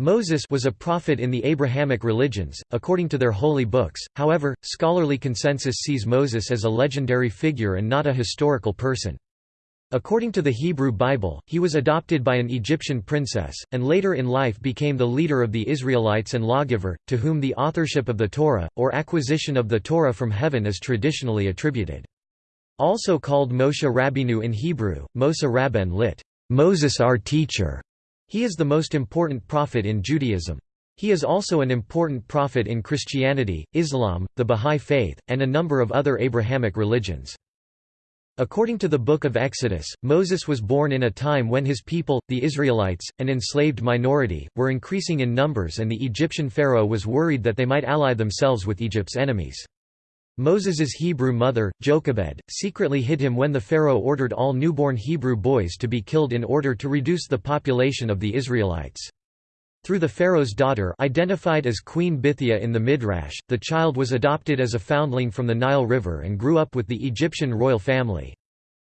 Moses was a prophet in the Abrahamic religions, according to their holy books, however, scholarly consensus sees Moses as a legendary figure and not a historical person. According to the Hebrew Bible, he was adopted by an Egyptian princess, and later in life became the leader of the Israelites and lawgiver, to whom the authorship of the Torah, or acquisition of the Torah from heaven is traditionally attributed. Also called Moshe Rabbeinu in Hebrew, Moshe Rabben lit. Moses our teacher. He is the most important prophet in Judaism. He is also an important prophet in Christianity, Islam, the Bahá'í Faith, and a number of other Abrahamic religions. According to the Book of Exodus, Moses was born in a time when his people, the Israelites, an enslaved minority, were increasing in numbers and the Egyptian pharaoh was worried that they might ally themselves with Egypt's enemies. Moses's Hebrew mother, Jochebed, secretly hid him when the pharaoh ordered all newborn Hebrew boys to be killed in order to reduce the population of the Israelites. Through the pharaoh's daughter identified as Queen Bithiah in the Midrash, the child was adopted as a foundling from the Nile River and grew up with the Egyptian royal family.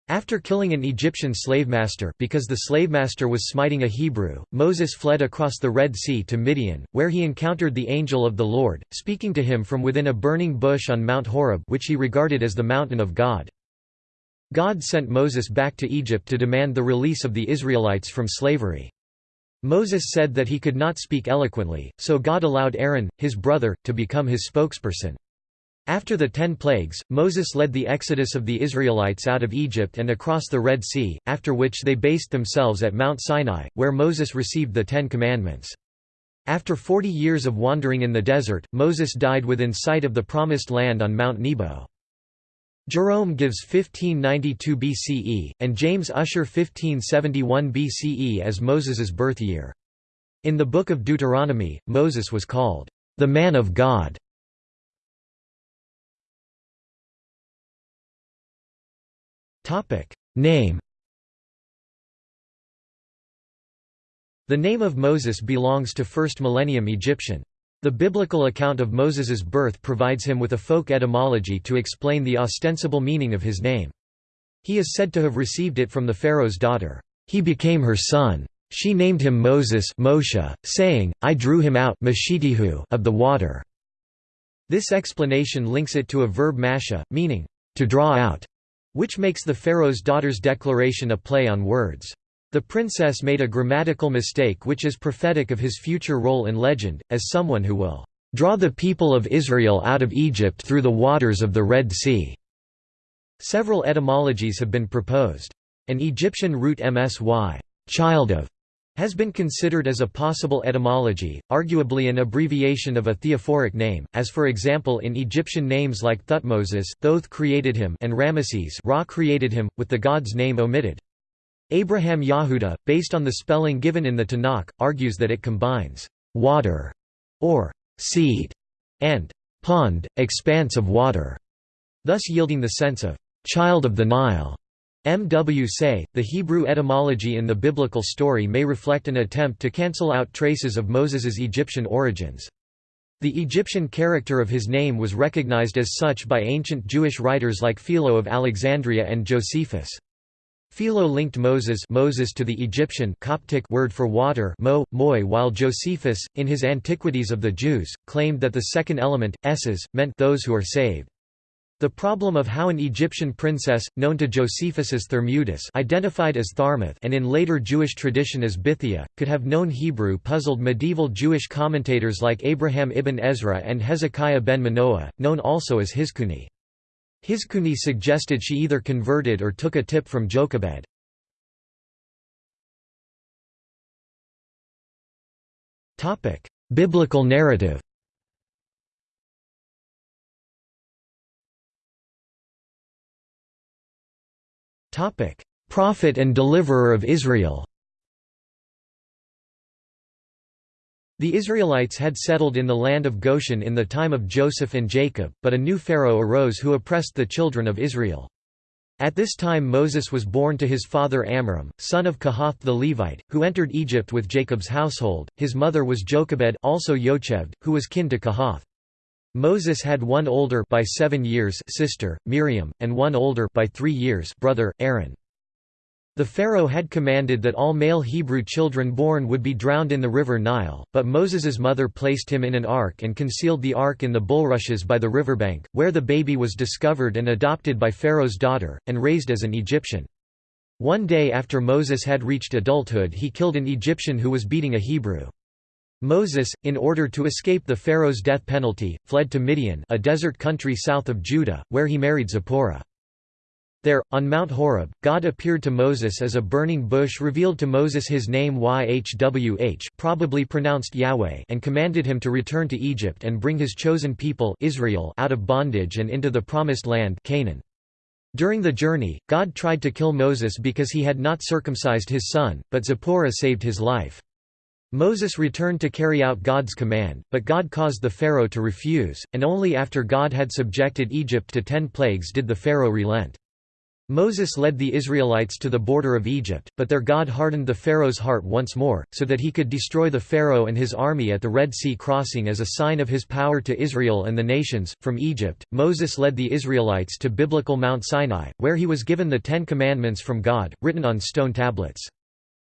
After killing an Egyptian slavemaster because the slavemaster was smiting a Hebrew, Moses fled across the Red Sea to Midian, where he encountered the angel of the Lord, speaking to him from within a burning bush on Mount Horeb which he regarded as the mountain of God. God sent Moses back to Egypt to demand the release of the Israelites from slavery. Moses said that he could not speak eloquently, so God allowed Aaron, his brother, to become his spokesperson. After the Ten Plagues, Moses led the exodus of the Israelites out of Egypt and across the Red Sea, after which they based themselves at Mount Sinai, where Moses received the Ten Commandments. After forty years of wandering in the desert, Moses died within sight of the Promised Land on Mount Nebo. Jerome gives 1592 BCE, and James Ussher 1571 BCE as Moses's birth year. In the Book of Deuteronomy, Moses was called, "...the man of God". Name The name of Moses belongs to 1st millennium Egyptian. The biblical account of Moses's birth provides him with a folk etymology to explain the ostensible meaning of his name. He is said to have received it from the Pharaoh's daughter. He became her son. She named him Moses Moshe, saying, I drew him out of the water. This explanation links it to a verb masha, meaning, to draw out, which makes the Pharaoh's daughter's declaration a play on words. The princess made a grammatical mistake which is prophetic of his future role in legend, as someone who will draw the people of Israel out of Egypt through the waters of the Red Sea." Several etymologies have been proposed. An Egyptian root msy child of", has been considered as a possible etymology, arguably an abbreviation of a theophoric name, as for example in Egyptian names like Thutmoses Thoth created him and Ramesses Ra created him, with the god's name omitted. Abraham Yahuda, based on the spelling given in the Tanakh, argues that it combines water or seed and pond, expanse of water, thus yielding the sense of child of the Nile. M. W. Say, the Hebrew etymology in the biblical story may reflect an attempt to cancel out traces of Moses's Egyptian origins. The Egyptian character of his name was recognized as such by ancient Jewish writers like Philo of Alexandria and Josephus. Philo linked Moses, Moses to the Egyptian Coptic word for water mo, moi while Josephus, in his Antiquities of the Jews, claimed that the second element, esses, meant those who are saved. The problem of how an Egyptian princess, known to Josephus as Thermutis identified as Tharmuth and in later Jewish tradition as Bithia, could have known Hebrew puzzled medieval Jewish commentators like Abraham ibn Ezra and Hezekiah ben Manoah, known also as Hizkuni. Hizkuni suggested she either converted or took a tip from Jochebed. Biblical narrative Prophet and deliverer of Israel The Israelites had settled in the land of Goshen in the time of Joseph and Jacob, but a new pharaoh arose who oppressed the children of Israel. At this time Moses was born to his father Amram, son of Kohath the Levite, who entered Egypt with Jacob's household. His mother was Jochebed, also Yocheved, who was kin to Kohath. Moses had one older by 7 years sister, Miriam, and one older by 3 years brother, Aaron. The pharaoh had commanded that all male Hebrew children born would be drowned in the river Nile, but Moses's mother placed him in an ark and concealed the ark in the bulrushes by the riverbank, where the baby was discovered and adopted by Pharaoh's daughter, and raised as an Egyptian. One day after Moses had reached adulthood he killed an Egyptian who was beating a Hebrew. Moses, in order to escape the Pharaoh's death penalty, fled to Midian a desert country south of Judah, where he married Zipporah. There, on Mount Horeb, God appeared to Moses as a burning bush revealed to Moses his name Yhwh probably pronounced Yahweh and commanded him to return to Egypt and bring his chosen people Israel out of bondage and into the promised land Canaan. During the journey, God tried to kill Moses because he had not circumcised his son, but Zipporah saved his life. Moses returned to carry out God's command, but God caused the Pharaoh to refuse, and only after God had subjected Egypt to ten plagues did the Pharaoh relent. Moses led the Israelites to the border of Egypt, but their God hardened the Pharaoh's heart once more, so that he could destroy the Pharaoh and his army at the Red Sea crossing as a sign of his power to Israel and the nations. From Egypt, Moses led the Israelites to biblical Mount Sinai, where he was given the Ten Commandments from God, written on stone tablets.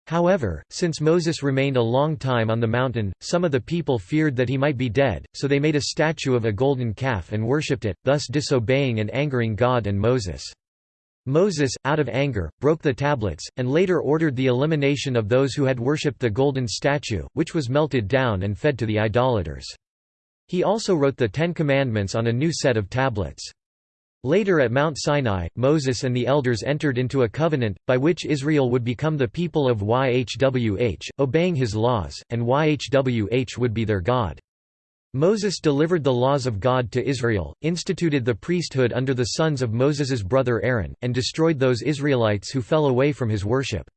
However, since Moses remained a long time on the mountain, some of the people feared that he might be dead, so they made a statue of a golden calf and worshipped it, thus disobeying and angering God and Moses. Moses, out of anger, broke the tablets, and later ordered the elimination of those who had worshipped the golden statue, which was melted down and fed to the idolaters. He also wrote the Ten Commandments on a new set of tablets. Later at Mount Sinai, Moses and the elders entered into a covenant, by which Israel would become the people of Yhwh, obeying his laws, and Yhwh would be their God. Moses delivered the laws of God to Israel, instituted the priesthood under the sons of Moses's brother Aaron, and destroyed those Israelites who fell away from his worship.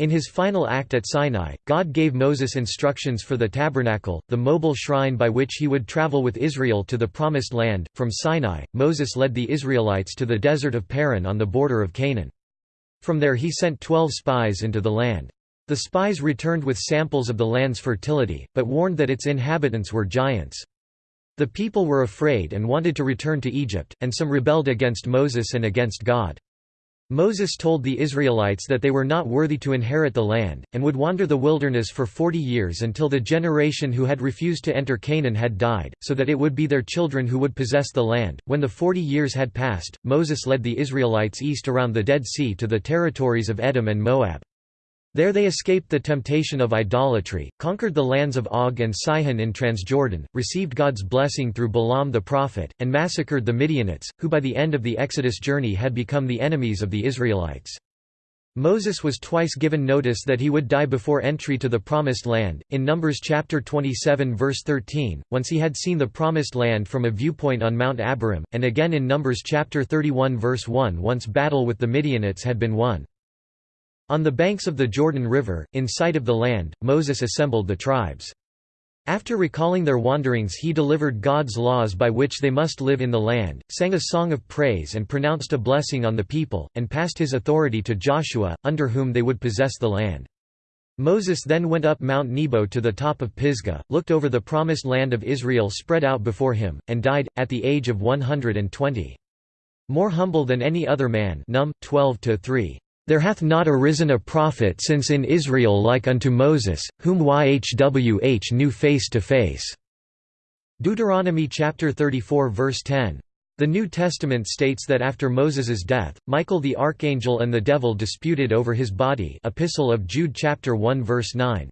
In his final act at Sinai, God gave Moses instructions for the tabernacle, the mobile shrine by which he would travel with Israel to the Promised Land. From Sinai, Moses led the Israelites to the desert of Paran on the border of Canaan. From there he sent twelve spies into the land. The spies returned with samples of the land's fertility, but warned that its inhabitants were giants. The people were afraid and wanted to return to Egypt, and some rebelled against Moses and against God. Moses told the Israelites that they were not worthy to inherit the land, and would wander the wilderness for forty years until the generation who had refused to enter Canaan had died, so that it would be their children who would possess the land. When the forty years had passed, Moses led the Israelites east around the Dead Sea to the territories of Edom and Moab. There they escaped the temptation of idolatry, conquered the lands of Og and Sihon in Transjordan, received God's blessing through Balaam the prophet, and massacred the Midianites, who by the end of the Exodus journey had become the enemies of the Israelites. Moses was twice given notice that he would die before entry to the Promised Land, in Numbers chapter 27 verse 13, once he had seen the Promised Land from a viewpoint on Mount Abarim, and again in Numbers chapter 31 verse 1 once battle with the Midianites had been won. On the banks of the Jordan River, in sight of the land, Moses assembled the tribes. After recalling their wanderings he delivered God's laws by which they must live in the land, sang a song of praise and pronounced a blessing on the people, and passed his authority to Joshua, under whom they would possess the land. Moses then went up Mount Nebo to the top of Pisgah, looked over the promised land of Israel spread out before him, and died, at the age of 120. More humble than any other man Num 12 -3. There hath not arisen a prophet since in Israel like unto Moses, whom Yhwh knew face to face." Deuteronomy chapter 34 verse 10. The New Testament states that after Moses's death, Michael the archangel and the devil disputed over his body Epistle of Jude chapter 1 verse 9.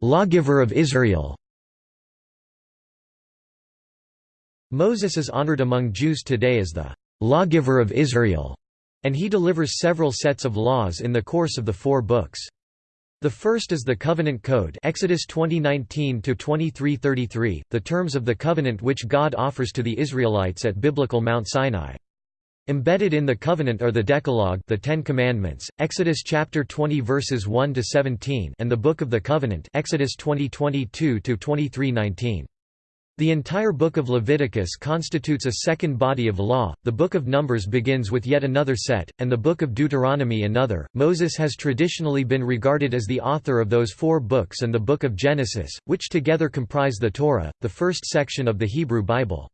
Lawgiver of Israel Moses is honored among Jews today as the lawgiver of Israel, and he delivers several sets of laws in the course of the four books. The first is the Covenant Code Exodus 20:19-23:33, the terms of the covenant which God offers to the Israelites at biblical Mount Sinai. Embedded in the covenant are the Decalogue, the 10 commandments, Exodus chapter 20 verses 1 to 17, and the Book of the Covenant, Exodus 20:22 to 23:19. The entire book of Leviticus constitutes a second body of law, the book of Numbers begins with yet another set, and the book of Deuteronomy another. Moses has traditionally been regarded as the author of those four books and the book of Genesis, which together comprise the Torah, the first section of the Hebrew Bible.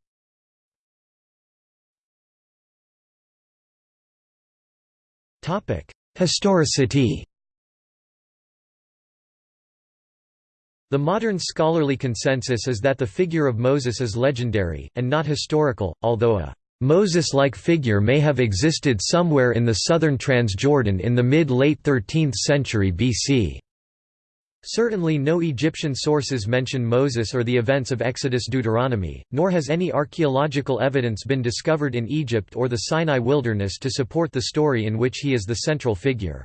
Historicity The modern scholarly consensus is that the figure of Moses is legendary, and not historical, although a Moses-like figure may have existed somewhere in the southern Transjordan in the mid-late 13th century BC. Certainly no Egyptian sources mention Moses or the events of Exodus Deuteronomy, nor has any archaeological evidence been discovered in Egypt or the Sinai wilderness to support the story in which he is the central figure.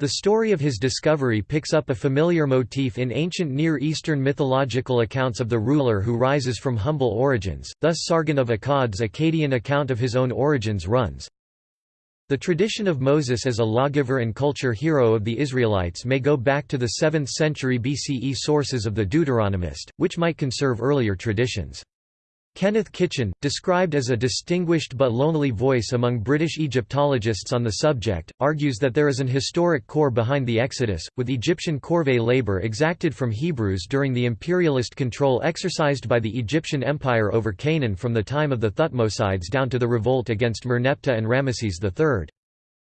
The story of his discovery picks up a familiar motif in ancient Near Eastern mythological accounts of the ruler who rises from humble origins, thus Sargon of Akkad's Akkadian account of his own origins runs, the tradition of Moses as a lawgiver and culture hero of the Israelites may go back to the 7th century BCE sources of the Deuteronomist, which might conserve earlier traditions. Kenneth Kitchen, described as a distinguished but lonely voice among British Egyptologists on the subject, argues that there is an historic core behind the Exodus, with Egyptian corvée labor exacted from Hebrews during the imperialist control exercised by the Egyptian Empire over Canaan from the time of the Thutmosides down to the revolt against Merneptah and Ramesses III.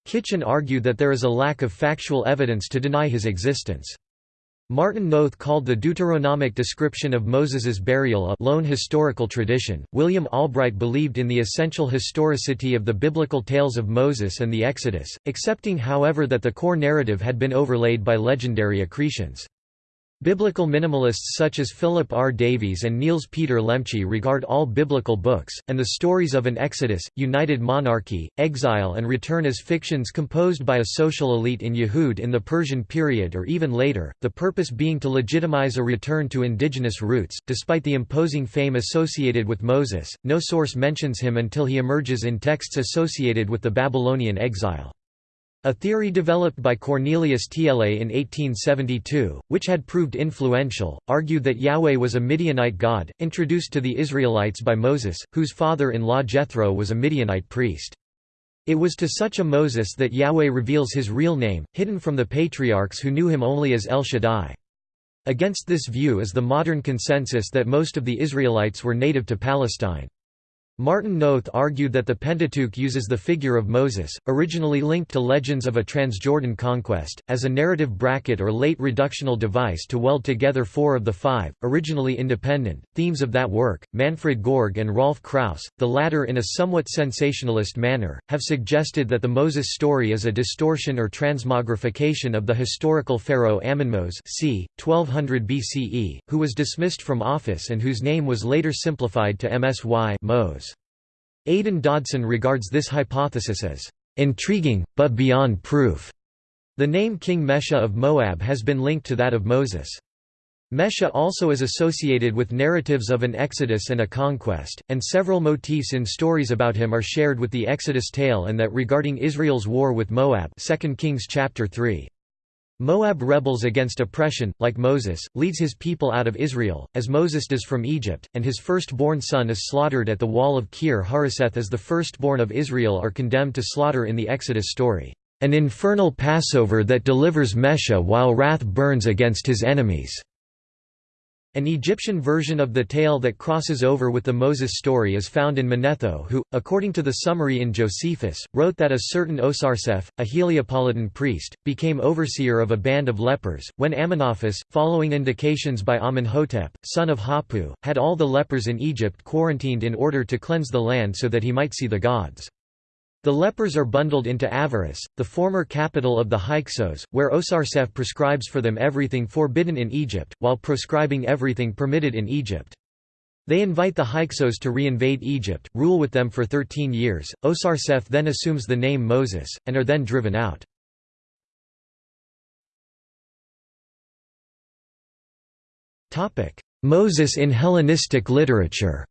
Kitchen argued that there is a lack of factual evidence to deny his existence. Martin Noth called the Deuteronomic description of Moses's burial a lone historical tradition. William Albright believed in the essential historicity of the biblical tales of Moses and the Exodus, accepting however that the core narrative had been overlaid by legendary accretions. Biblical minimalists such as Philip R. Davies and Niels Peter Lemche regard all biblical books, and the stories of an exodus, united monarchy, exile and return as fictions composed by a social elite in Yehud in the Persian period or even later, the purpose being to legitimize a return to indigenous roots. Despite the imposing fame associated with Moses, no source mentions him until he emerges in texts associated with the Babylonian exile. A theory developed by Cornelius Tiele in 1872, which had proved influential, argued that Yahweh was a Midianite god, introduced to the Israelites by Moses, whose father-in-law Jethro was a Midianite priest. It was to such a Moses that Yahweh reveals his real name, hidden from the patriarchs who knew him only as El Shaddai. Against this view is the modern consensus that most of the Israelites were native to Palestine. Martin Noth argued that the Pentateuch uses the figure of Moses, originally linked to legends of a Transjordan conquest, as a narrative bracket or late redactional device to weld together four of the five, originally independent, themes of that work. Manfred Gorg and Rolf Krauss, the latter in a somewhat sensationalist manner, have suggested that the Moses story is a distortion or transmogrification of the historical pharaoh Amenmose c. 1200 BCE, who was dismissed from office and whose name was later simplified to Msy Mose. Aidan Dodson regards this hypothesis as intriguing, but beyond proof. The name King Mesha of Moab has been linked to that of Moses. Mesha also is associated with narratives of an exodus and a conquest, and several motifs in stories about him are shared with the Exodus tale and that regarding Israel's war with Moab 2 Kings chapter 3. Moab rebels against oppression, like Moses, leads his people out of Israel, as Moses does from Egypt, and his firstborn son is slaughtered at the wall of Kir Hareseth as the firstborn of Israel are condemned to slaughter in the Exodus story. An infernal Passover that delivers Mesha while wrath burns against his enemies. An Egyptian version of the tale that crosses over with the Moses story is found in Manetho who, according to the summary in Josephus, wrote that a certain Osarseph, a Heliopolitan priest, became overseer of a band of lepers, when Amenophis, following indications by Amenhotep, son of Hapu, had all the lepers in Egypt quarantined in order to cleanse the land so that he might see the gods. The lepers are bundled into Avaris, the former capital of the Hyksos, where Osarseph prescribes for them everything forbidden in Egypt, while proscribing everything permitted in Egypt. They invite the Hyksos to reinvade Egypt, rule with them for thirteen years. Osarseph then assumes the name Moses, and are then driven out. Moses in Hellenistic literature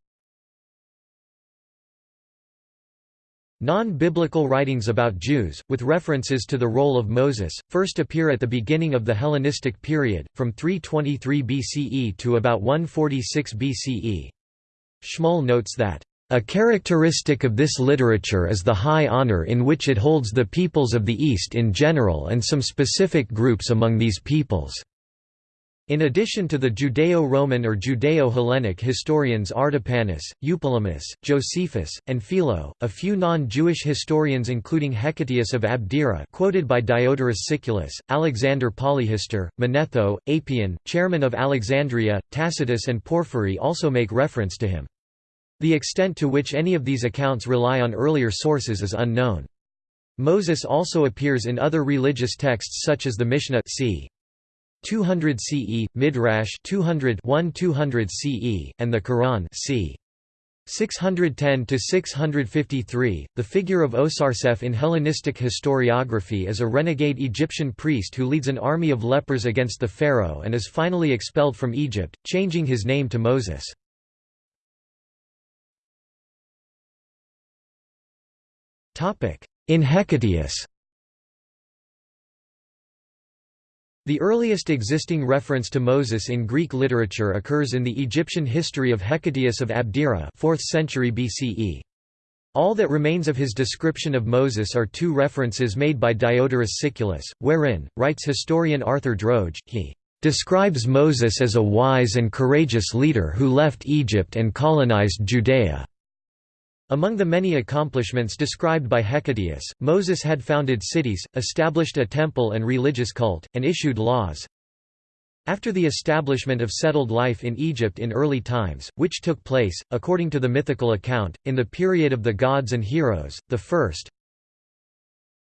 Non-biblical writings about Jews, with references to the role of Moses, first appear at the beginning of the Hellenistic period, from 323 BCE to about 146 BCE. Schmoll notes that, "...a characteristic of this literature is the high honor in which it holds the peoples of the East in general and some specific groups among these peoples." In addition to the Judeo-Roman or Judeo-Hellenic historians Artapanus, Eupolemus, Josephus, and Philo, a few non-Jewish historians including Hecataeus of Abdera quoted by Diodorus Siculus, Alexander Polyhistor, Manetho, Apion, Chaeremon of Alexandria, Tacitus and Porphyry also make reference to him. The extent to which any of these accounts rely on earlier sources is unknown. Moses also appears in other religious texts such as the Mishnah c. 200 CE, Midrash 200 200 CE, and the Quran c. 610 to 653. The figure of Osarseph in Hellenistic historiography is a renegade Egyptian priest who leads an army of lepers against the pharaoh and is finally expelled from Egypt, changing his name to Moses. In Hecataeus The earliest existing reference to Moses in Greek literature occurs in the Egyptian history of Hecataeus of Abdera 4th century BCE. All that remains of his description of Moses are two references made by Diodorus Siculus, wherein, writes historian Arthur Droge, he describes Moses as a wise and courageous leader who left Egypt and colonized Judea. Among the many accomplishments described by Hecataeus, Moses had founded cities, established a temple and religious cult, and issued laws. After the establishment of settled life in Egypt in early times, which took place, according to the mythical account, in the period of the gods and heroes, the first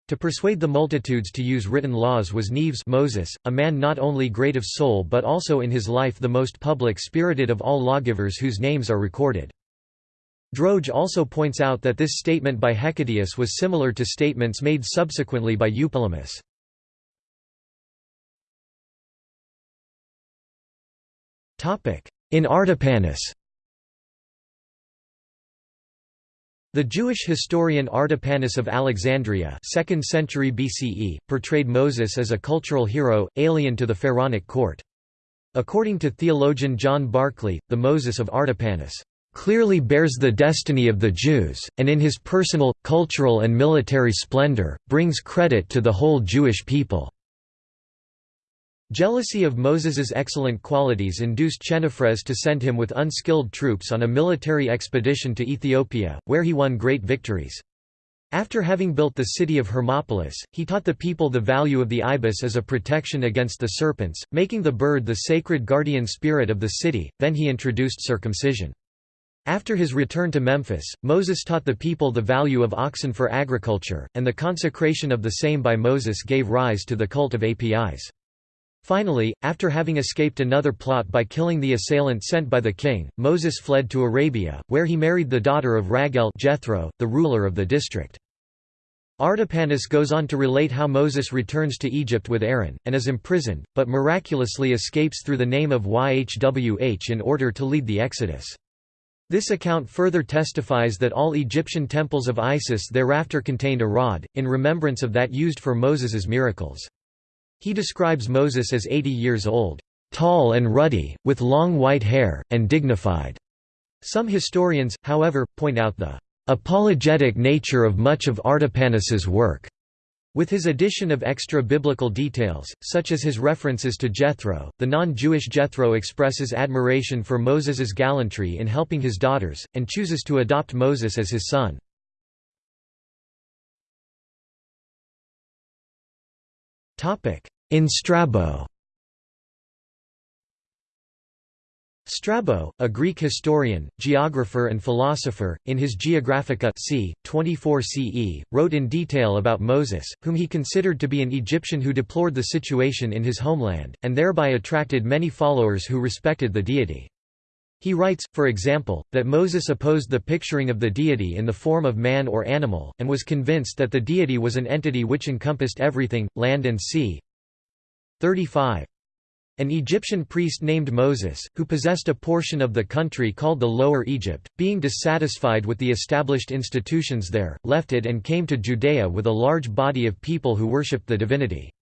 to persuade the multitudes to use written laws was Mneves Moses, a man not only great of soul but also in his life the most public-spirited of all lawgivers whose names are recorded. Droge also points out that this statement by Hecataeus was similar to statements made subsequently by Eupolemus. In Artapanus The Jewish historian Artapanus of Alexandria 2nd century BCE, portrayed Moses as a cultural hero, alien to the pharaonic court. According to theologian John Barclay, the Moses of Artapanus clearly bears the destiny of the Jews, and in his personal, cultural and military splendor, brings credit to the whole Jewish people." Jealousy of Moses's excellent qualities induced Chenephres to send him with unskilled troops on a military expedition to Ethiopia, where he won great victories. After having built the city of Hermopolis, he taught the people the value of the ibis as a protection against the serpents, making the bird the sacred guardian spirit of the city, then he introduced circumcision. After his return to Memphis, Moses taught the people the value of oxen for agriculture, and the consecration of the same by Moses gave rise to the cult of Apis. Finally, after having escaped another plot by killing the assailant sent by the king, Moses fled to Arabia, where he married the daughter of Raguel Jethro, the ruler of the district. Artapanus goes on to relate how Moses returns to Egypt with Aaron, and is imprisoned, but miraculously escapes through the name of Yhwh in order to lead the Exodus. This account further testifies that all Egyptian temples of Isis thereafter contained a rod, in remembrance of that used for Moses's miracles. He describes Moses as 80 years old, "...tall and ruddy, with long white hair, and dignified." Some historians, however, point out the "...apologetic nature of much of Artapanus's work." With his addition of extra-biblical details, such as his references to Jethro, the non-Jewish Jethro expresses admiration for Moses's gallantry in helping his daughters, and chooses to adopt Moses as his son. In Strabo Strabo, a Greek historian, geographer and philosopher, in his Geographica c. 24 CE, wrote in detail about Moses, whom he considered to be an Egyptian who deplored the situation in his homeland, and thereby attracted many followers who respected the deity. He writes, for example, that Moses opposed the picturing of the deity in the form of man or animal, and was convinced that the deity was an entity which encompassed everything, land and sea. 35. An Egyptian priest named Moses, who possessed a portion of the country called the Lower Egypt, being dissatisfied with the established institutions there, left it and came to Judea with a large body of people who worshipped the divinity.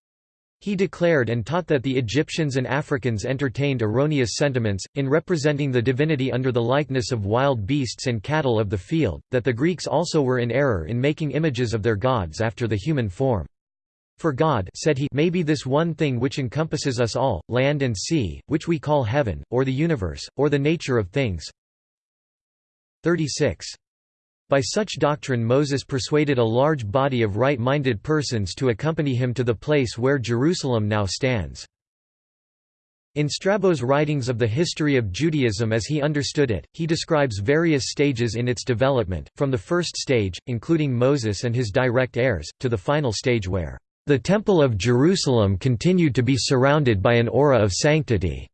He declared and taught that the Egyptians and Africans entertained erroneous sentiments, in representing the divinity under the likeness of wild beasts and cattle of the field, that the Greeks also were in error in making images of their gods after the human form. For God said he may be this one thing which encompasses us all, land and sea, which we call heaven, or the universe, or the nature of things. 36. By such doctrine Moses persuaded a large body of right-minded persons to accompany him to the place where Jerusalem now stands. In Strabo's writings of the history of Judaism as he understood it, he describes various stages in its development, from the first stage, including Moses and his direct heirs, to the final stage where the Temple of Jerusalem continued to be surrounded by an aura of sanctity.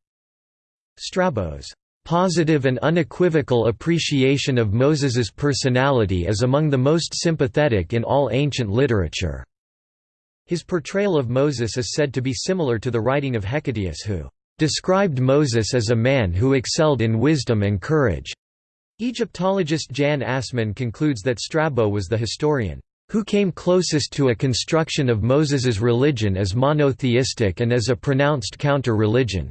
Strabo's positive and unequivocal appreciation of Moses's personality is among the most sympathetic in all ancient literature. His portrayal of Moses is said to be similar to the writing of Hecataeus who described Moses as a man who excelled in wisdom and courage. Egyptologist Jan Assmann concludes that Strabo was the historian who came closest to a construction of Moses's religion as monotheistic and as a pronounced counter-religion.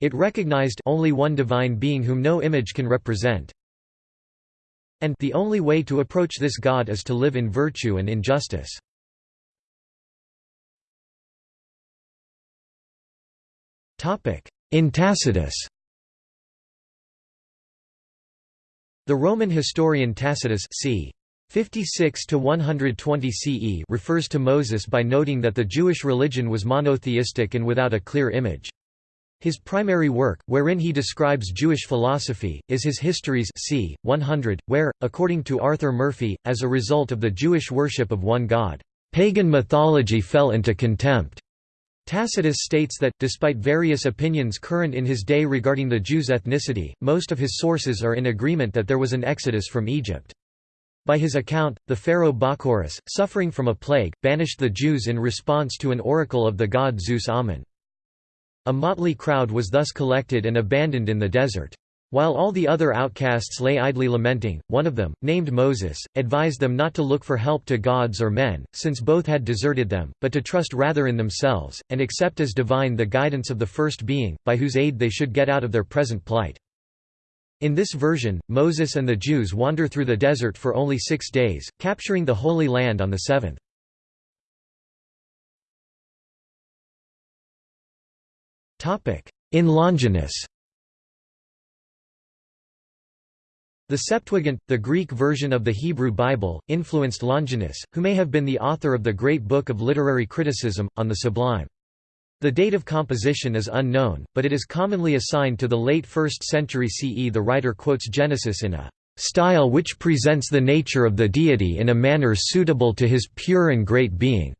It recognized only one divine being whom no image can represent. And the only way to approach this God is to live in virtue and in justice. In Tacitus The Roman historian Tacitus c. 56 to 120 CE refers to Moses by noting that the Jewish religion was monotheistic and without a clear image. His primary work, wherein he describes Jewish philosophy, is his Histories c. 100, where, according to Arthur Murphy, as a result of the Jewish worship of one god, pagan mythology fell into contempt. Tacitus states that, despite various opinions current in his day regarding the Jews' ethnicity, most of his sources are in agreement that there was an exodus from Egypt. By his account, the pharaoh Bacchorus, suffering from a plague, banished the Jews in response to an oracle of the god Zeus Ammon. A motley crowd was thus collected and abandoned in the desert. While all the other outcasts lay idly lamenting, one of them, named Moses, advised them not to look for help to gods or men, since both had deserted them, but to trust rather in themselves, and accept as divine the guidance of the first being, by whose aid they should get out of their present plight. In this version, Moses and the Jews wander through the desert for only six days, capturing the Holy Land on the seventh. In Longinus The Septuagint, the Greek version of the Hebrew Bible, influenced Longinus, who may have been the author of the Great Book of Literary Criticism, on the Sublime. The date of composition is unknown, but it is commonly assigned to the late 1st century CE. The writer quotes Genesis in a style which presents the nature of the deity in a manner suitable to his pure and great being.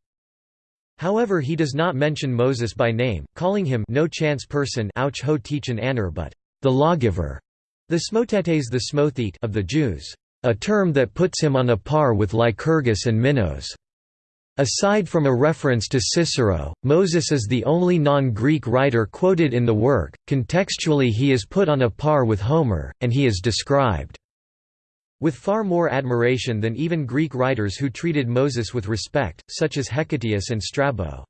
However he does not mention Moses by name, calling him no chance person ouch ho anner but the lawgiver, the smotetes the smothete of the Jews, a term that puts him on a par with Lycurgus and Minos. Aside from a reference to Cicero, Moses is the only non-Greek writer quoted in the work. Contextually, he is put on a par with Homer, and he is described with far more admiration than even Greek writers who treated Moses with respect, such as Hecataeus and Strabo.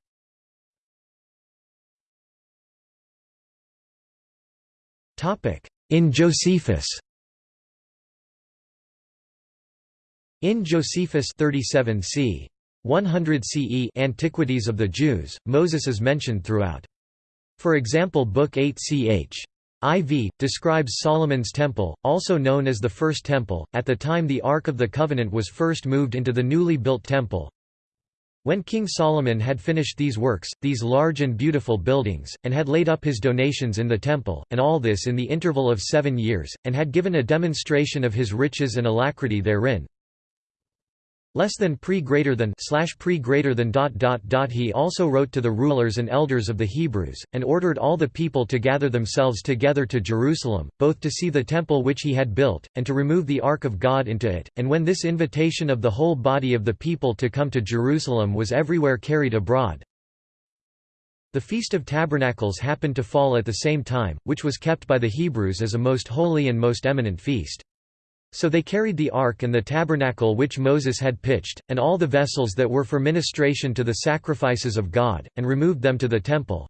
In Josephus In Josephus 37 c. 100 CE Antiquities of the Jews, Moses is mentioned throughout. For example Book 8 ch. IV, describes Solomon's Temple, also known as the First Temple, at the time the Ark of the Covenant was first moved into the newly built temple. When King Solomon had finished these works, these large and beautiful buildings, and had laid up his donations in the temple, and all this in the interval of seven years, and had given a demonstration of his riches and alacrity therein, less than pre greater than slash pre greater than dot dot dot. He also wrote to the rulers and elders of the Hebrews and ordered all the people to gather themselves together to Jerusalem both to see the temple which he had built and to remove the ark of God into it. And when this invitation of the whole body of the people to come to Jerusalem was everywhere carried abroad the Feast of Tabernacles happened to fall at the same time which was kept by the Hebrews as a most holy and most eminent feast so they carried the ark and the tabernacle which Moses had pitched, and all the vessels that were for ministration to the sacrifices of God, and removed them to the temple.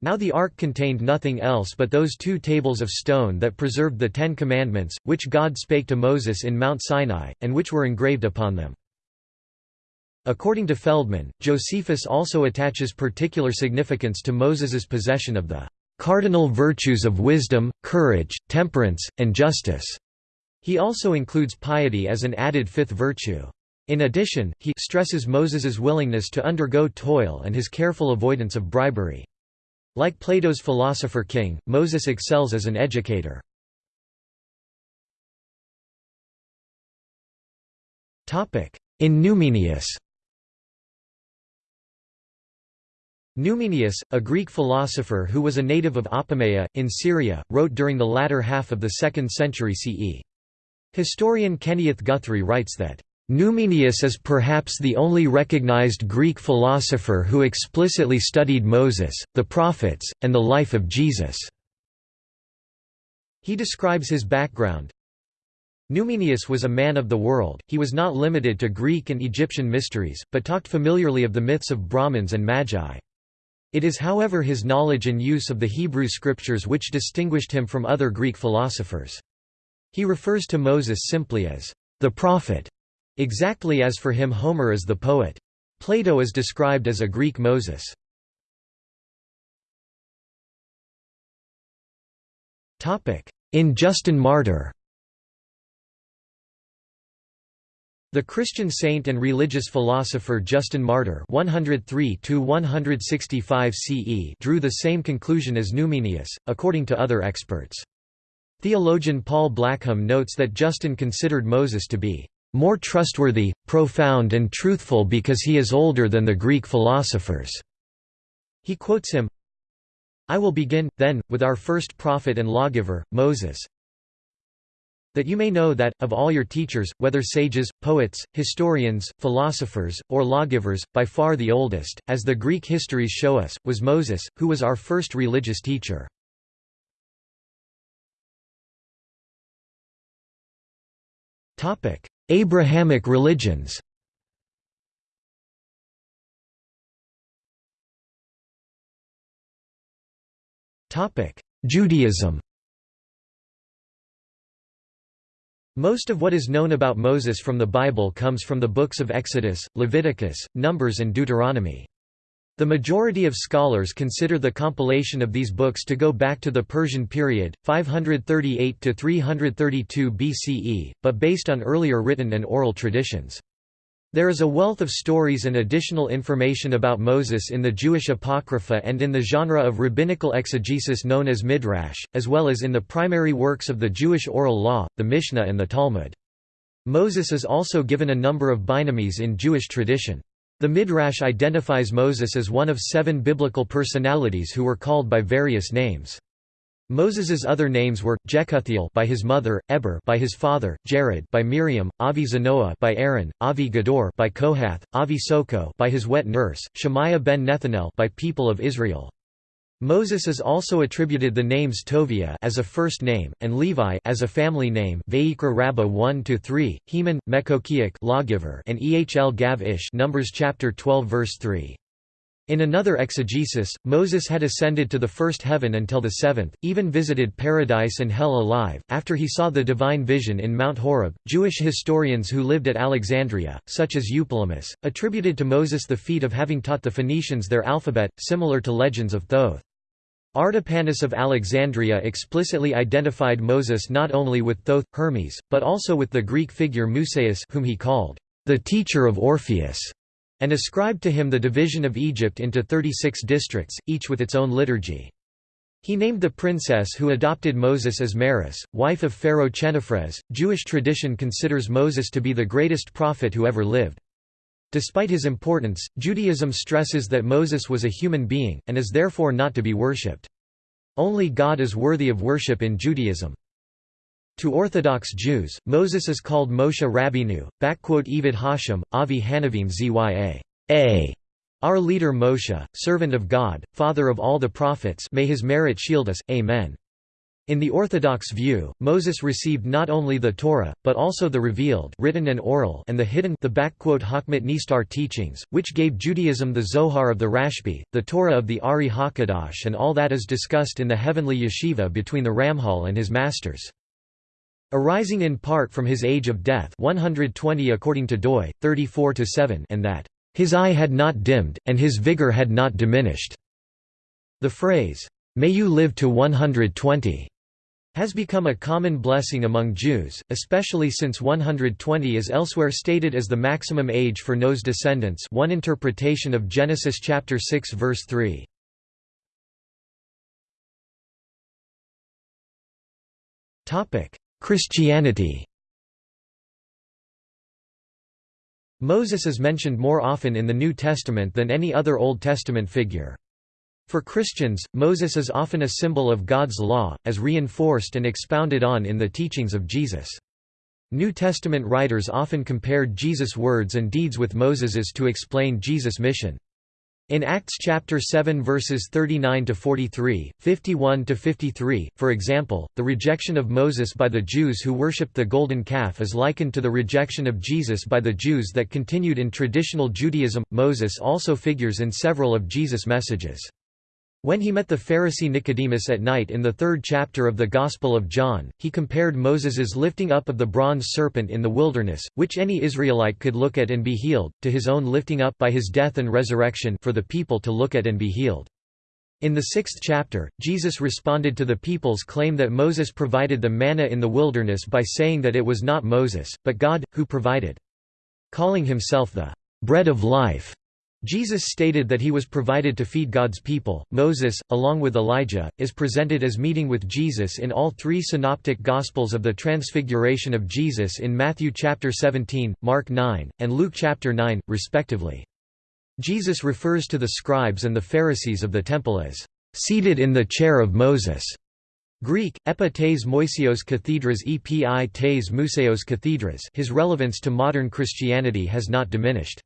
Now the ark contained nothing else but those two tables of stone that preserved the Ten Commandments, which God spake to Moses in Mount Sinai, and which were engraved upon them. According to Feldman, Josephus also attaches particular significance to Moses's possession of the cardinal virtues of wisdom, courage, temperance, and justice. He also includes piety as an added fifth virtue. In addition, he stresses Moses's willingness to undergo toil and his careful avoidance of bribery. Like Plato's philosopher king, Moses excels as an educator. In Numenius Numenius, a Greek philosopher who was a native of Apamea, in Syria, wrote during the latter half of the 2nd century CE. Historian Kenneth Guthrie writes that, "...Numenius is perhaps the only recognized Greek philosopher who explicitly studied Moses, the prophets, and the life of Jesus." He describes his background, Numenius was a man of the world, he was not limited to Greek and Egyptian mysteries, but talked familiarly of the myths of Brahmins and Magi. It is however his knowledge and use of the Hebrew scriptures which distinguished him from other Greek philosophers. He refers to Moses simply as the prophet, exactly as for him Homer is the poet. Plato is described as a Greek Moses. In Justin Martyr The Christian saint and religious philosopher Justin Martyr 103 CE drew the same conclusion as Numenius, according to other experts. Theologian Paul Blackham notes that Justin considered Moses to be more trustworthy, profound and truthful because he is older than the Greek philosophers." He quotes him, I will begin, then, with our first prophet and lawgiver, Moses, that you may know that, of all your teachers, whether sages, poets, historians, philosophers, or lawgivers, by far the oldest, as the Greek histories show us, was Moses, who was our first religious teacher. Abrahamic religions Judaism Most of what is known about Moses from the Bible comes from the books of Exodus, Leviticus, Numbers and Deuteronomy. The majority of scholars consider the compilation of these books to go back to the Persian period, 538–332 BCE, but based on earlier written and oral traditions. There is a wealth of stories and additional information about Moses in the Jewish Apocrypha and in the genre of rabbinical exegesis known as Midrash, as well as in the primary works of the Jewish oral law, the Mishnah and the Talmud. Moses is also given a number of bynames in Jewish tradition. The Midrash identifies Moses as one of seven biblical personalities who were called by various names. Moses's other names were Jekuthiel by his mother, Eber by his father, Jared by Miriam, Avi Zanoah by Aaron, Avi Gador by Kohath, Avi Soko by his wet nurse, Shemaiah ben Nethanel by people of Israel. Moses is also attributed the names Tovia as a first name and Levi as a family name. Vayikra Rabbah 1 to 3, Heman, Mekokiach lawgiver and Ehl Gav Ish Numbers chapter 12 verse 3. In another exegesis, Moses had ascended to the first heaven until the seventh, even visited paradise and hell alive, after he saw the divine vision in Mount Horeb. Jewish historians who lived at Alexandria, such as Eupolemus, attributed to Moses the feat of having taught the Phoenicians their alphabet, similar to legends of Thoth. Artapanus of Alexandria explicitly identified Moses not only with Thoth, Hermes, but also with the Greek figure Musaeus whom he called the teacher of Orpheus and ascribed to him the division of Egypt into 36 districts, each with its own liturgy. He named the princess who adopted Moses as Maris, wife of Pharaoh Chenephres. Jewish tradition considers Moses to be the greatest prophet who ever lived. Despite his importance, Judaism stresses that Moses was a human being, and is therefore not to be worshipped. Only God is worthy of worship in Judaism. To Orthodox Jews, Moses is called Moshe Rabbeinu, Evid Hashem, Avi Hanavim Zya. A. Our leader Moshe, servant of God, father of all the prophets may his merit shield us, Amen. In the Orthodox view, Moses received not only the Torah, but also the revealed written and, oral and the hidden the Hakmat Nistar teachings, which gave Judaism the Zohar of the Rashbi, the Torah of the Ari HaKadosh and all that is discussed in the heavenly yeshiva between the Ramchal and his masters. Arising in part from his age of death 120 according to Doi, 34-7 and that His eye had not dimmed, and his vigor had not diminished." The phrase, "'May you live to 120' has become a common blessing among Jews, especially since 120 is elsewhere stated as the maximum age for Noah's descendants one interpretation of Genesis chapter 6 verse 3. Christianity Moses is mentioned more often in the New Testament than any other Old Testament figure. For Christians, Moses is often a symbol of God's law, as reinforced and expounded on in the teachings of Jesus. New Testament writers often compared Jesus' words and deeds with Moses's to explain Jesus' mission. In Acts chapter 7 verses 39 to 43, 51 to 53, for example, the rejection of Moses by the Jews who worshipped the golden calf is likened to the rejection of Jesus by the Jews that continued in traditional Judaism. Moses also figures in several of Jesus' messages. When he met the Pharisee Nicodemus at night in the third chapter of the Gospel of John, he compared Moses's lifting up of the bronze serpent in the wilderness, which any Israelite could look at and be healed, to his own lifting up by his death and resurrection for the people to look at and be healed. In the sixth chapter, Jesus responded to the people's claim that Moses provided the manna in the wilderness by saying that it was not Moses, but God, who provided. Calling himself the bread of life, Jesus stated that he was provided to feed God's people. Moses, along with Elijah, is presented as meeting with Jesus in all three synoptic gospels of the transfiguration of Jesus in Matthew chapter 17, Mark 9, and Luke chapter 9, respectively. Jesus refers to the scribes and the Pharisees of the temple as seated in the chair of Moses. Greek, epi tes moisios cathedras epi tes museos cathedras his relevance to modern Christianity has not diminished.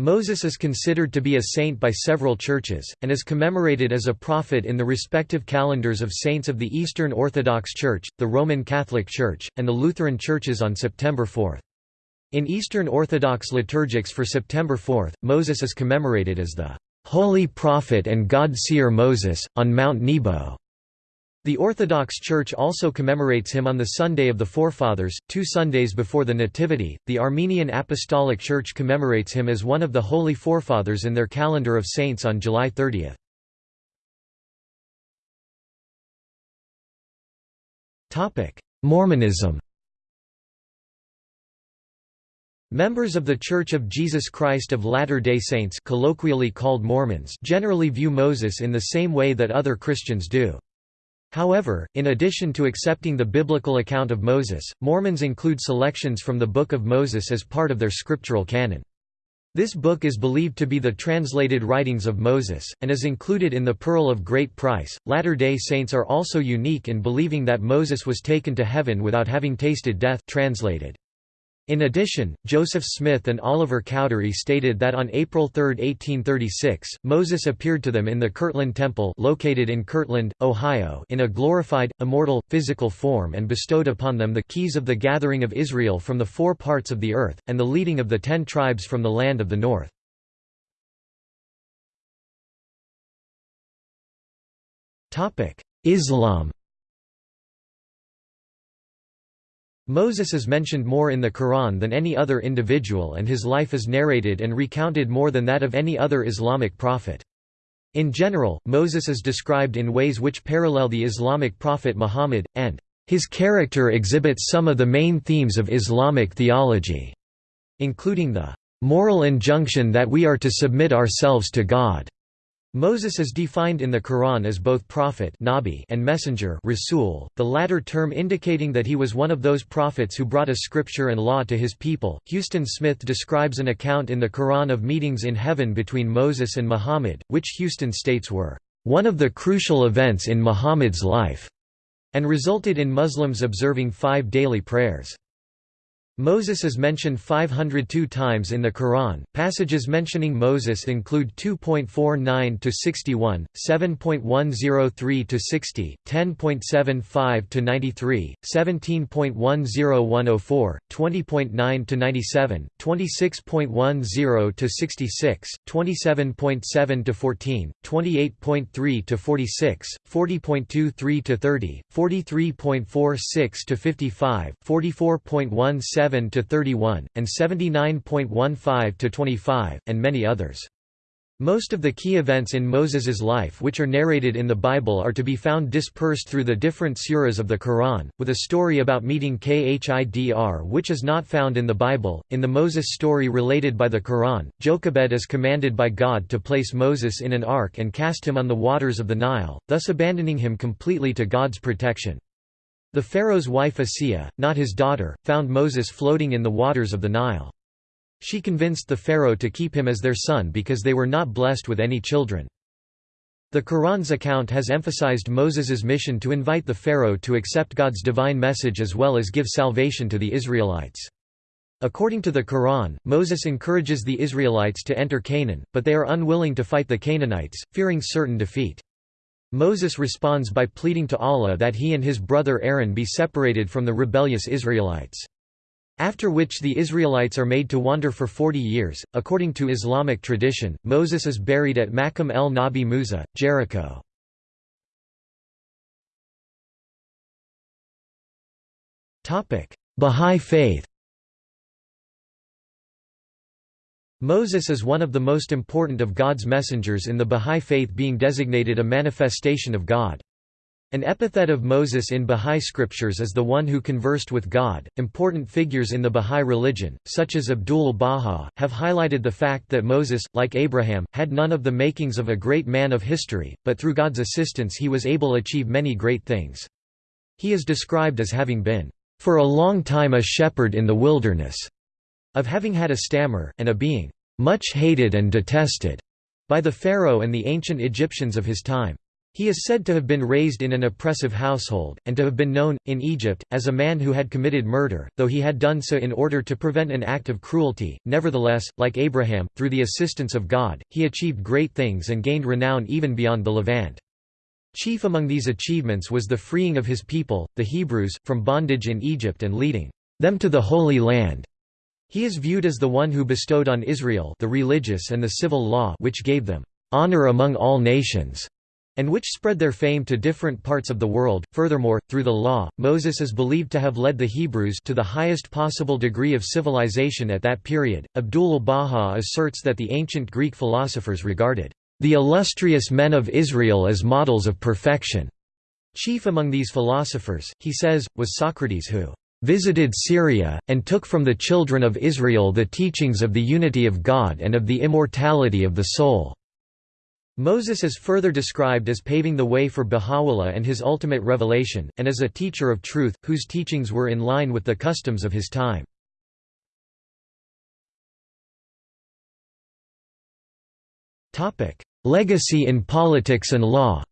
Moses is considered to be a saint by several churches, and is commemorated as a prophet in the respective calendars of saints of the Eastern Orthodox Church, the Roman Catholic Church, and the Lutheran churches on September 4. In Eastern Orthodox liturgics for September 4, Moses is commemorated as the holy prophet and God-seer Moses, on Mount Nebo. The Orthodox Church also commemorates him on the Sunday of the Forefathers, two Sundays before the Nativity. The Armenian Apostolic Church commemorates him as one of the Holy Forefathers in their calendar of saints on July 30. Mormonism Members of The Church of Jesus Christ of Latter-day Saints colloquially called Mormons generally view Moses in the same way that other Christians do. However, in addition to accepting the biblical account of Moses, Mormons include selections from the Book of Moses as part of their scriptural canon. This book is believed to be the translated writings of Moses, and is included in the Pearl of Great Price. Latter day Saints are also unique in believing that Moses was taken to heaven without having tasted death. Translated. In addition, Joseph Smith and Oliver Cowdery stated that on April 3, 1836, Moses appeared to them in the Kirtland Temple located in Kirtland, Ohio in a glorified, immortal, physical form and bestowed upon them the keys of the gathering of Israel from the four parts of the earth, and the leading of the ten tribes from the land of the north. Islam Moses is mentioned more in the Quran than any other individual and his life is narrated and recounted more than that of any other Islamic prophet. In general, Moses is described in ways which parallel the Islamic prophet Muhammad, and his character exhibits some of the main themes of Islamic theology, including the moral injunction that we are to submit ourselves to God, Moses is defined in the Quran as both prophet Nabi and messenger Rasul, the latter term indicating that he was one of those prophets who brought a scripture and law to his people. Huston Smith describes an account in the Quran of meetings in heaven between Moses and Muhammad, which Huston states were one of the crucial events in Muhammad's life, and resulted in Muslims observing five daily prayers. Moses is mentioned 502 times in the Quran. Passages mentioning Moses include 2.49 to 61, 7.103 to 60, 10.75 to 93, 17.10104, 20.9 to 97, 26.10 to 66, 27.7 to 14, 28.3 to 46, 40.23 to 30, 43.46 to 55, 44.17 77–31, and 79.15 to 25 and many others. Most of the key events in Moses's life which are narrated in the Bible are to be found dispersed through the different suras of the Quran, with a story about meeting Khidr which is not found in the Bible. In the Moses story related by the Quran, Jochebed is commanded by God to place Moses in an ark and cast him on the waters of the Nile, thus abandoning him completely to God's protection. The Pharaoh's wife Asiya, not his daughter, found Moses floating in the waters of the Nile. She convinced the pharaoh to keep him as their son because they were not blessed with any children. The Quran's account has emphasized Moses's mission to invite the pharaoh to accept God's divine message as well as give salvation to the Israelites. According to the Quran, Moses encourages the Israelites to enter Canaan, but they are unwilling to fight the Canaanites, fearing certain defeat. Moses responds by pleading to Allah that he and his brother Aaron be separated from the rebellious Israelites. After which the Israelites are made to wander for 40 years. According to Islamic tradition, Moses is buried at Maqam el Nabi Musa, Jericho. Bahá'í faith Moses is one of the most important of God's messengers in the Bahá'í faith being designated a manifestation of God. An epithet of Moses in Bahá'í scriptures is the one who conversed with God. Important figures in the Bahá'í religion, such as Abdul Baha, have highlighted the fact that Moses, like Abraham, had none of the makings of a great man of history, but through God's assistance he was able to achieve many great things. He is described as having been, for a long time a shepherd in the wilderness, of having had a stammer, and a being much hated and detested by the pharaoh and the ancient Egyptians of his time. He is said to have been raised in an oppressive household, and to have been known, in Egypt, as a man who had committed murder, though he had done so in order to prevent an act of cruelty. Nevertheless, like Abraham, through the assistance of God, he achieved great things and gained renown even beyond the Levant. Chief among these achievements was the freeing of his people, the Hebrews, from bondage in Egypt and leading them to the Holy Land. He is viewed as the one who bestowed on Israel the religious and the civil law which gave them honor among all nations and which spread their fame to different parts of the world. Furthermore, through the law, Moses is believed to have led the Hebrews to the highest possible degree of civilization at that period. Abdul Baha asserts that the ancient Greek philosophers regarded the illustrious men of Israel as models of perfection. Chief among these philosophers, he says, was Socrates who visited Syria, and took from the children of Israel the teachings of the unity of God and of the immortality of the soul. Moses is further described as paving the way for Baha'u'llah and his ultimate revelation, and as a teacher of truth, whose teachings were in line with the customs of his time. Legacy in politics and law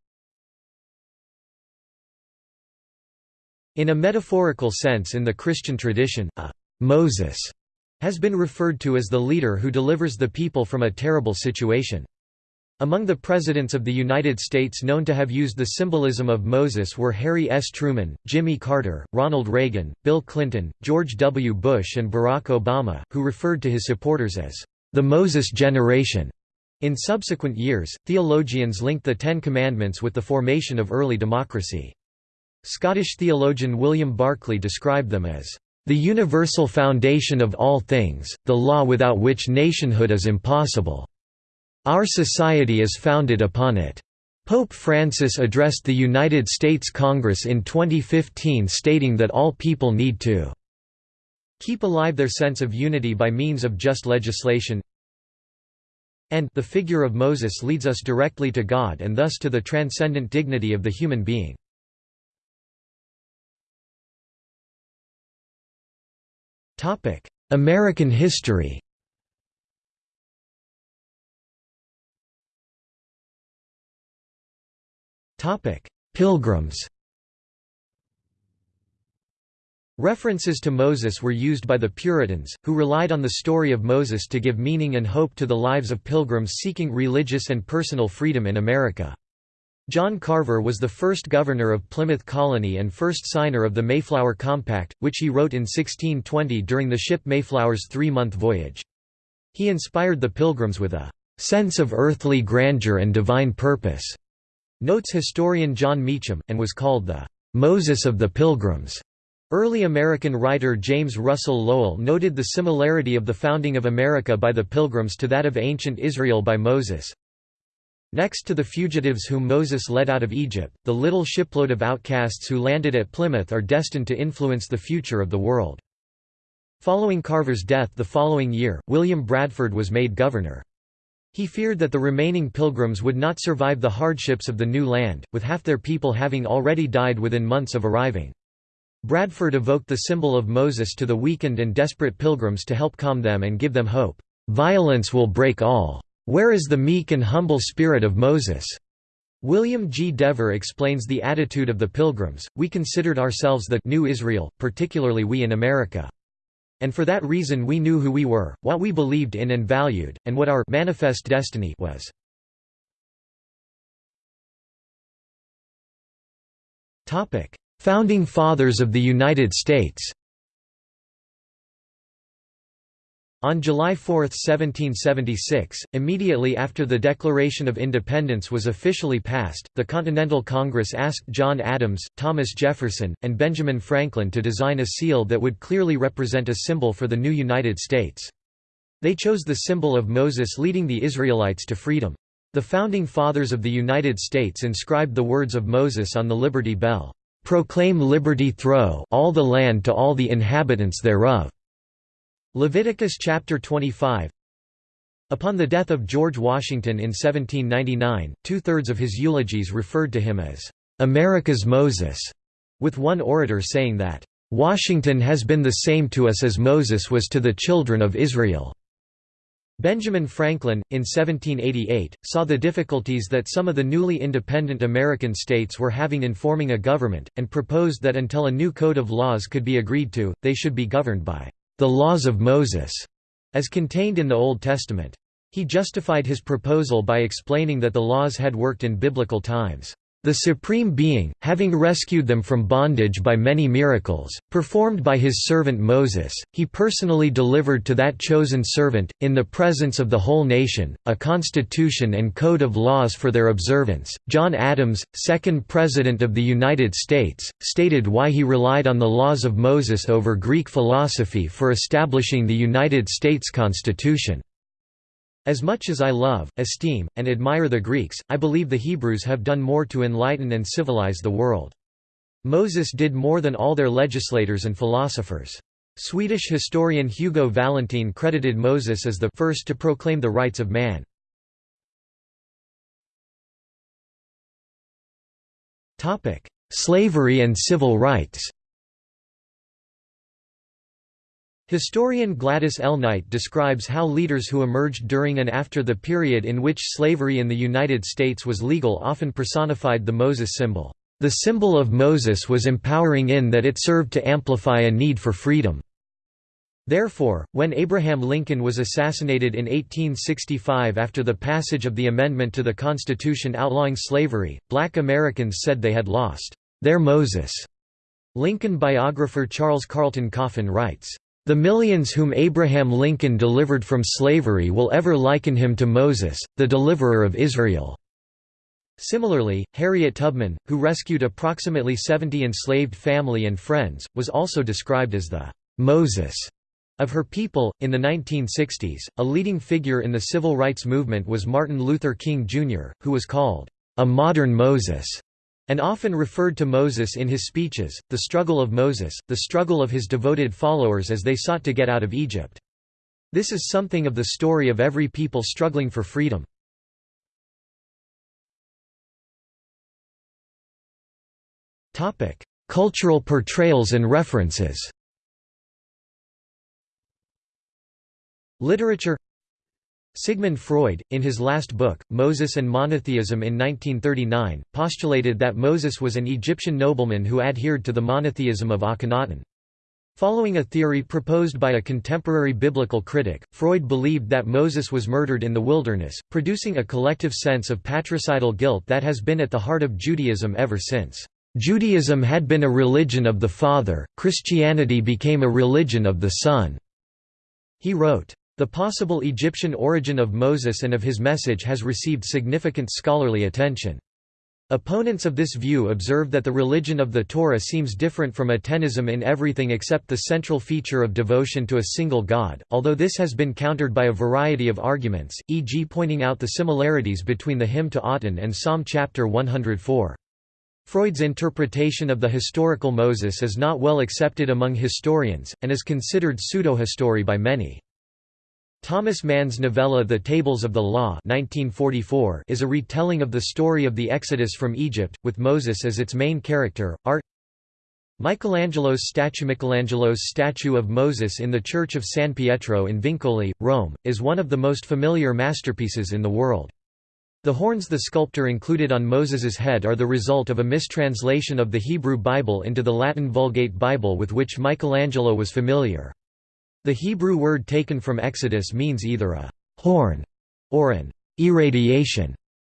In a metaphorical sense in the Christian tradition, a «Moses» has been referred to as the leader who delivers the people from a terrible situation. Among the presidents of the United States known to have used the symbolism of Moses were Harry S. Truman, Jimmy Carter, Ronald Reagan, Bill Clinton, George W. Bush and Barack Obama, who referred to his supporters as the Moses generation. In subsequent years, theologians linked the Ten Commandments with the formation of early democracy. Scottish theologian William Barclay described them as the universal foundation of all things, the law without which nationhood is impossible. Our society is founded upon it. Pope Francis addressed the United States Congress in 2015 stating that all people need to keep alive their sense of unity by means of just legislation and the figure of Moses leads us directly to God and thus to the transcendent dignity of the human being. American history. Pilgrims. References to Moses were used by the Puritans, who relied on the story of Moses to give meaning and hope to the lives of pilgrims seeking religious and personal freedom in America. John Carver was the first governor of Plymouth Colony and first signer of the Mayflower Compact, which he wrote in 1620 during the ship Mayflower's three-month voyage. He inspired the pilgrims with a "...sense of earthly grandeur and divine purpose." Notes historian Jon Meacham, and was called the "'Moses of the Pilgrims'". Early American writer James Russell Lowell noted the similarity of the founding of America by the Pilgrims to that of ancient Israel by Moses. Next to the fugitives whom Moses led out of Egypt, the little shipload of outcasts who landed at Plymouth are destined to influence the future of the world. Following Carver's death the following year, William Bradford was made governor. He feared that the remaining pilgrims would not survive the hardships of the new land, with half their people having already died within months of arriving. Bradford evoked the symbol of Moses to the weakened and desperate pilgrims to help calm them and give them hope. "'Violence will break all. Where is the meek and humble spirit of Moses?' William G. Dever explains the attitude of the Pilgrims, we considered ourselves the New Israel, particularly we in America. And for that reason we knew who we were, what we believed in and valued, and what our manifest destiny was. Founding Fathers of the United States On July 4, 1776, immediately after the Declaration of Independence was officially passed, the Continental Congress asked John Adams, Thomas Jefferson, and Benjamin Franklin to design a seal that would clearly represent a symbol for the new United States. They chose the symbol of Moses leading the Israelites to freedom. The Founding Fathers of the United States inscribed the words of Moses on the Liberty Bell. Proclaim liberty throw all the land to all the inhabitants thereof." Leviticus chapter 25 Upon the death of George Washington in 1799, two-thirds of his eulogies referred to him as, "...America's Moses", with one orator saying that, "...Washington has been the same to us as Moses was to the children of Israel." Benjamin Franklin, in 1788, saw the difficulties that some of the newly independent American states were having in forming a government, and proposed that until a new code of laws could be agreed to, they should be governed by the laws of Moses, as contained in the Old Testament. He justified his proposal by explaining that the laws had worked in biblical times. The Supreme Being, having rescued them from bondage by many miracles, performed by his servant Moses, he personally delivered to that chosen servant, in the presence of the whole nation, a constitution and code of laws for their observance. John Adams, second President of the United States, stated why he relied on the laws of Moses over Greek philosophy for establishing the United States Constitution. As much as I love, esteem, and admire the Greeks, I believe the Hebrews have done more to enlighten and civilize the world. Moses did more than all their legislators and philosophers. Swedish historian Hugo Valentin credited Moses as the first to proclaim the rights of man. Slavery and civil rights Historian Gladys L. Knight describes how leaders who emerged during and after the period in which slavery in the United States was legal often personified the Moses symbol. The symbol of Moses was empowering in that it served to amplify a need for freedom. Therefore, when Abraham Lincoln was assassinated in 1865 after the passage of the amendment to the Constitution outlawing slavery, black Americans said they had lost their Moses. Lincoln biographer Charles Carleton Coffin writes, the millions whom Abraham Lincoln delivered from slavery will ever liken him to Moses, the deliverer of Israel." Similarly, Harriet Tubman, who rescued approximately 70 enslaved family and friends, was also described as the «Moses» of her people. In the 1960s, a leading figure in the civil rights movement was Martin Luther King Jr., who was called a modern Moses and often referred to Moses in his speeches, the struggle of Moses, the struggle of his devoted followers as they sought to get out of Egypt. This is something of the story of every people struggling for freedom. Cultural portrayals and references Literature Sigmund Freud, in his last book, Moses and Monotheism in 1939, postulated that Moses was an Egyptian nobleman who adhered to the monotheism of Akhenaten. Following a theory proposed by a contemporary biblical critic, Freud believed that Moses was murdered in the wilderness, producing a collective sense of patricidal guilt that has been at the heart of Judaism ever since. Judaism had been a religion of the Father, Christianity became a religion of the Son. He wrote, the possible Egyptian origin of Moses and of his message has received significant scholarly attention. Opponents of this view observe that the religion of the Torah seems different from atenism in everything except the central feature of devotion to a single God, although this has been countered by a variety of arguments, e.g. pointing out the similarities between the hymn to Aten and Psalm chapter 104. Freud's interpretation of the historical Moses is not well accepted among historians, and is considered pseudo-history by many. Thomas Mann's novella The Tables of the Law 1944 is a retelling of the story of the Exodus from Egypt, with Moses as its main character. Art Michelangelo's statue Michelangelo's statue of Moses in the Church of San Pietro in Vincoli, Rome, is one of the most familiar masterpieces in the world. The horns the sculptor included on Moses's head are the result of a mistranslation of the Hebrew Bible into the Latin Vulgate Bible with which Michelangelo was familiar. The Hebrew word taken from Exodus means either a «horn» or an «irradiation».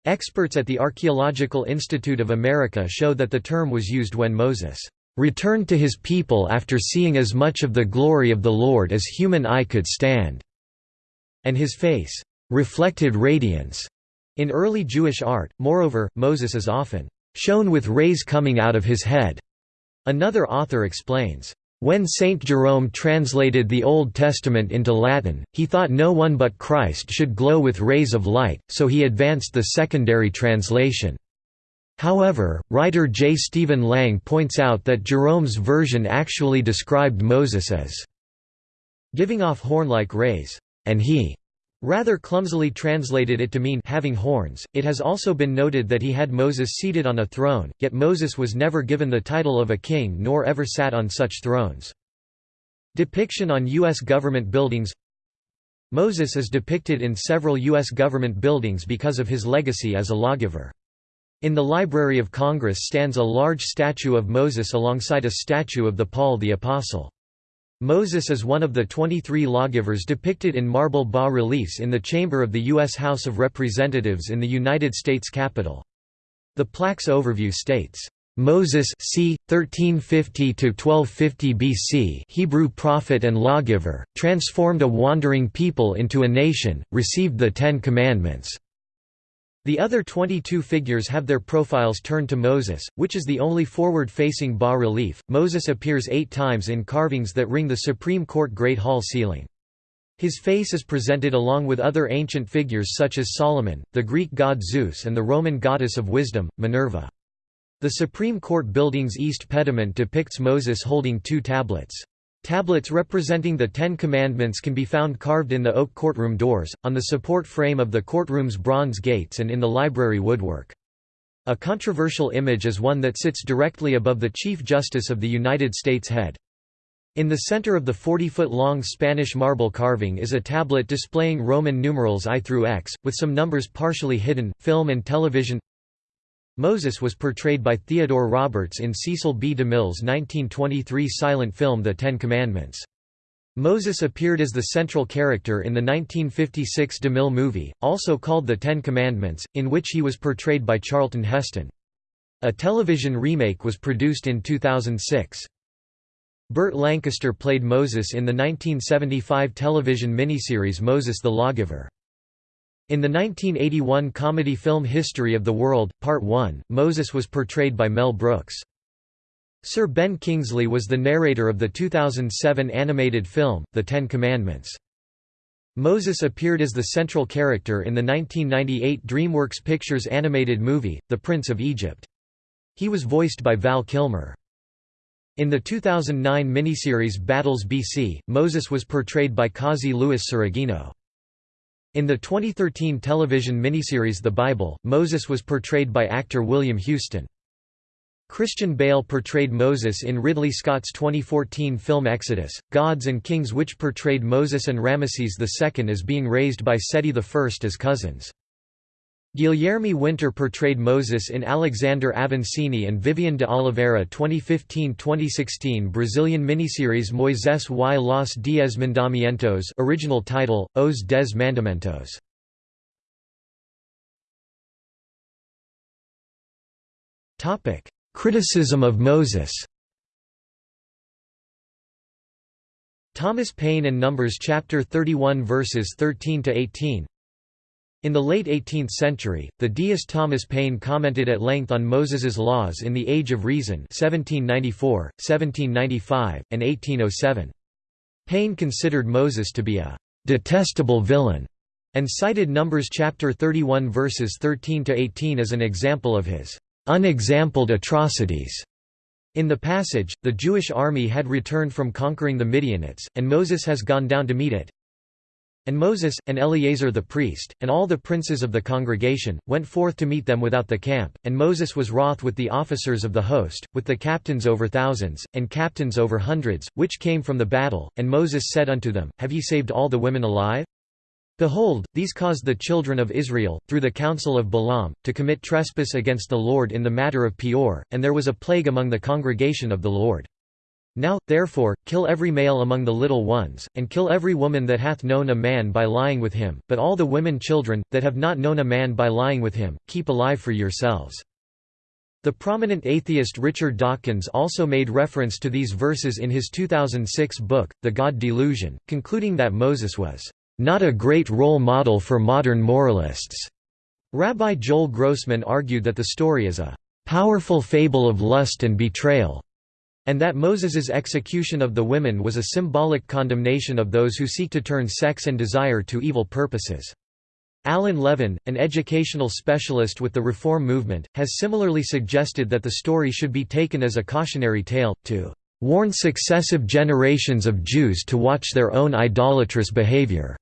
Experts at the Archaeological Institute of America show that the term was used when Moses «returned to his people after seeing as much of the glory of the Lord as human eye could stand», and his face «reflected radiance». In early Jewish art, moreover, Moses is often «shown with rays coming out of his head». Another author explains, when Saint Jerome translated the Old Testament into Latin, he thought no one but Christ should glow with rays of light, so he advanced the secondary translation. However, writer J. Stephen Lang points out that Jerome's version actually described Moses as giving off horn-like rays, and he rather clumsily translated it to mean having horns. It has also been noted that he had Moses seated on a throne, yet Moses was never given the title of a king nor ever sat on such thrones. Depiction on U.S. government buildings Moses is depicted in several U.S. government buildings because of his legacy as a lawgiver. In the Library of Congress stands a large statue of Moses alongside a statue of the Paul the Apostle. Moses is one of the 23 lawgivers depicted in marble bas-reliefs in the chamber of the U.S. House of Representatives in the United States Capitol. The plaque's overview states, Moses c. 1350–1250 BC Hebrew prophet and lawgiver, transformed a wandering people into a nation, received the Ten Commandments. The other 22 figures have their profiles turned to Moses, which is the only forward-facing bas-relief. Moses appears eight times in carvings that ring the Supreme Court Great Hall ceiling. His face is presented along with other ancient figures such as Solomon, the Greek god Zeus and the Roman goddess of wisdom, Minerva. The Supreme Court building's east pediment depicts Moses holding two tablets. Tablets representing the Ten Commandments can be found carved in the oak courtroom doors, on the support frame of the courtroom's bronze gates and in the library woodwork. A controversial image is one that sits directly above the Chief Justice of the United States head. In the center of the 40-foot-long Spanish marble carving is a tablet displaying Roman numerals I through X, with some numbers partially hidden. Film and television Moses was portrayed by Theodore Roberts in Cecil B. DeMille's 1923 silent film The Ten Commandments. Moses appeared as the central character in the 1956 DeMille movie, also called The Ten Commandments, in which he was portrayed by Charlton Heston. A television remake was produced in 2006. Burt Lancaster played Moses in the 1975 television miniseries Moses the Lawgiver. In the 1981 comedy film History of the World, Part 1, Moses was portrayed by Mel Brooks. Sir Ben Kingsley was the narrator of the 2007 animated film, The Ten Commandments. Moses appeared as the central character in the 1998 DreamWorks Pictures animated movie, The Prince of Egypt. He was voiced by Val Kilmer. In the 2009 miniseries Battles BC, Moses was portrayed by Kazi Louis Surigino. In the 2013 television miniseries The Bible, Moses was portrayed by actor William Houston. Christian Bale portrayed Moses in Ridley Scott's 2014 film Exodus, Gods and Kings which portrayed Moses and Ramesses II as being raised by Seti I as cousins. Guilherme Winter portrayed Moses in Alexander Avancini and Vivian de Oliveira 2015-2016 Brazilian miniseries Moisés y los Dez Mandamientos original title, Os Dez Mandamentos. Criticism of Moses Thomas Paine and Numbers chapter 31 verses 13 to 18 In the late 18th century, the deist Thomas Paine commented at length on Moses's laws in The Age of Reason 1794, 1795, and 1807. Paine considered Moses to be a «detestable villain» and cited Numbers chapter 31 verses 13 to 18 as an example of his unexampled atrocities. In the passage, the Jewish army had returned from conquering the Midianites, and Moses has gone down to meet it. And Moses, and Eleazar the priest, and all the princes of the congregation, went forth to meet them without the camp, and Moses was wroth with the officers of the host, with the captains over thousands, and captains over hundreds, which came from the battle, and Moses said unto them, Have ye saved all the women alive? Behold, these caused the children of Israel, through the counsel of Balaam, to commit trespass against the Lord in the matter of Peor, and there was a plague among the congregation of the Lord. Now, therefore, kill every male among the little ones, and kill every woman that hath known a man by lying with him, but all the women children, that have not known a man by lying with him, keep alive for yourselves. The prominent atheist Richard Dawkins also made reference to these verses in his 2006 book, The God Delusion, concluding that Moses was, "...not a great role model for modern moralists." Rabbi Joel Grossman argued that the story is a "...powerful fable of lust and betrayal." And that Moses's execution of the women was a symbolic condemnation of those who seek to turn sex and desire to evil purposes. Alan Levin, an educational specialist with the Reform movement, has similarly suggested that the story should be taken as a cautionary tale, to "...warn successive generations of Jews to watch their own idolatrous behavior."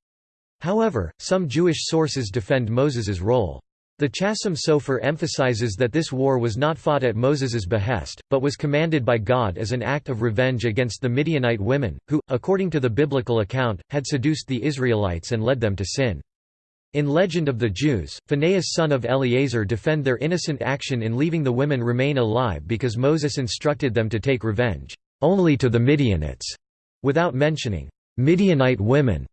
However, some Jewish sources defend Moses's role. The Chasam Sofer emphasizes that this war was not fought at Moses's behest, but was commanded by God as an act of revenge against the Midianite women, who, according to the biblical account, had seduced the Israelites and led them to sin. In Legend of the Jews, Phinehas son of Eleazar defend their innocent action in leaving the women remain alive because Moses instructed them to take revenge, "...only to the Midianites", without mentioning, "...Midianite women",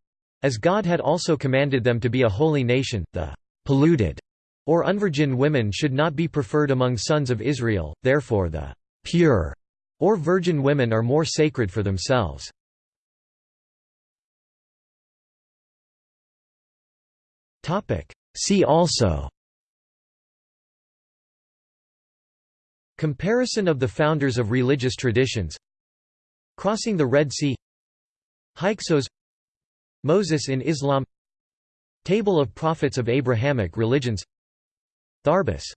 as God had also commanded them to be a holy nation, the "...polluted", or unvirgin women should not be preferred among sons of Israel, therefore the pure or virgin women are more sacred for themselves. See also Comparison of the founders of religious traditions Crossing the Red Sea Hyksos Moses in Islam Table of prophets of Abrahamic religions Tharbus